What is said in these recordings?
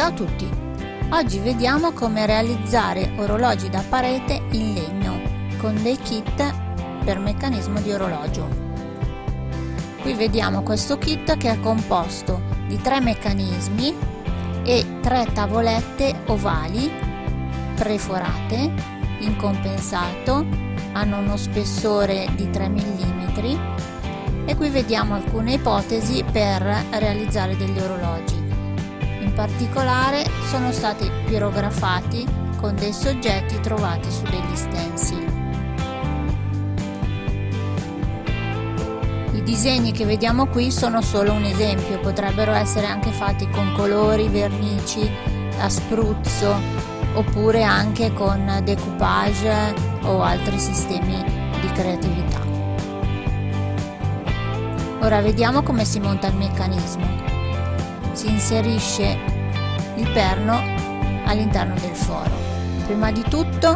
Ciao a tutti! Oggi vediamo come realizzare orologi da parete in legno con dei kit per meccanismo di orologio. Qui vediamo questo kit che è composto di tre meccanismi e tre tavolette ovali preforate in compensato, hanno uno spessore di 3 mm e qui vediamo alcune ipotesi per realizzare degli orologi. In particolare sono stati pirografati con dei soggetti trovati su degli stencil. I disegni che vediamo qui sono solo un esempio, potrebbero essere anche fatti con colori, vernici, a spruzzo oppure anche con decoupage o altri sistemi di creatività. Ora vediamo come si monta il meccanismo. Si inserisce il perno all'interno del foro. Prima di tutto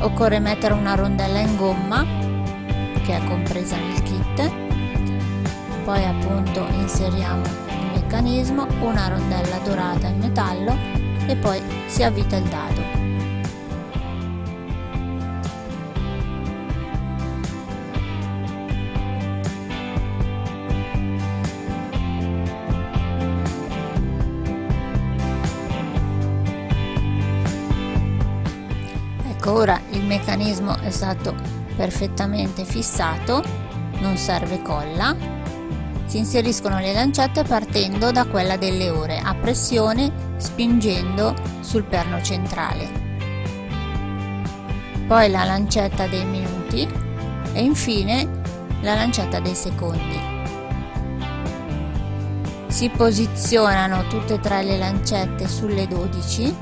occorre mettere una rondella in gomma che è compresa nel kit. Poi appunto inseriamo il meccanismo, una rondella dorata in metallo e poi si avvita il dado. Ora il meccanismo è stato perfettamente fissato non serve colla. Si inseriscono le lancette partendo da quella delle ore a pressione spingendo sul perno centrale. Poi la lancetta dei minuti e infine la lancetta dei secondi. Si posizionano tutte e tre le lancette sulle 12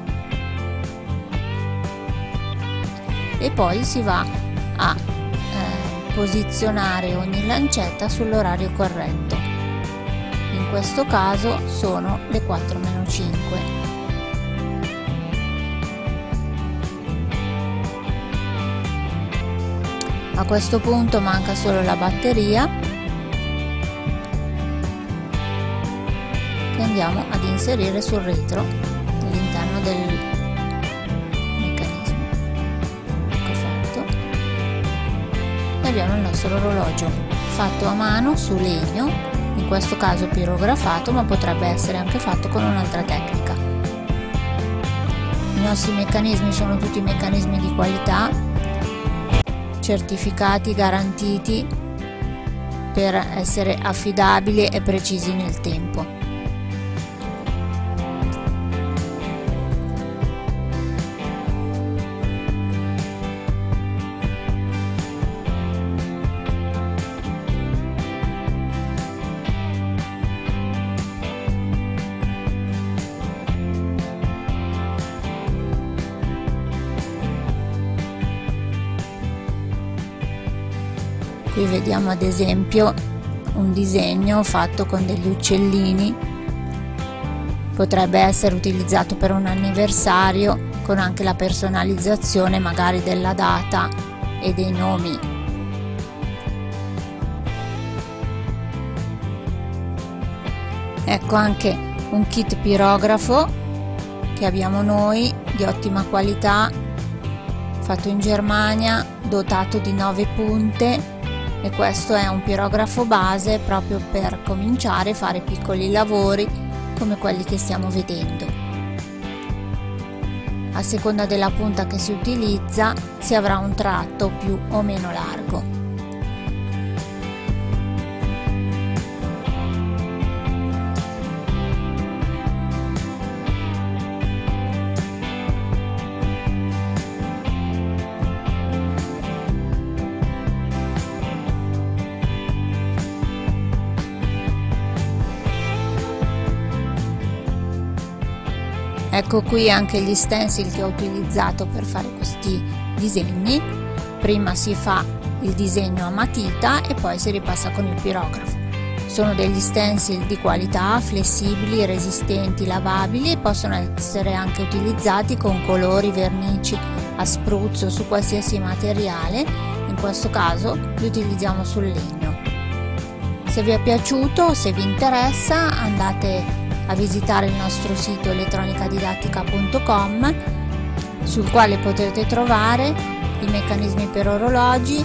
e poi si va a eh, posizionare ogni lancetta sull'orario corretto. In questo caso sono le 4 meno 5 a questo punto manca solo la batteria. Che andiamo ad inserire sul retro all'interno del abbiamo il nostro orologio fatto a mano su legno in questo caso pirografato ma potrebbe essere anche fatto con un'altra tecnica. I nostri meccanismi sono tutti meccanismi di qualità certificati garantiti per essere affidabili e precisi nel tempo qui vediamo ad esempio un disegno fatto con degli uccellini. Potrebbe essere utilizzato per un anniversario con anche la personalizzazione magari della data e dei nomi. Ecco anche un kit pirografo che abbiamo noi di ottima qualità fatto in Germania dotato di 9 punte e questo è un pirografo base proprio per cominciare a fare piccoli lavori come quelli che stiamo vedendo. A seconda della punta che si utilizza si avrà un tratto più o meno largo. Ecco qui anche gli stencil che ho utilizzato per fare questi disegni. Prima si fa il disegno a matita e poi si ripassa con il pirografo. Sono degli stencil di qualità flessibili resistenti lavabili e possono essere anche utilizzati con colori vernici a spruzzo su qualsiasi materiale. In questo caso li utilizziamo sul legno. Se vi è piaciuto se vi interessa andate a visitare il nostro sito elettronicadidattica.com sul quale potete trovare i meccanismi per orologi,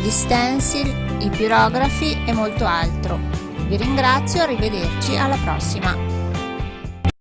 gli stencil, i pirografi e molto altro. Vi ringrazio, arrivederci, alla prossima!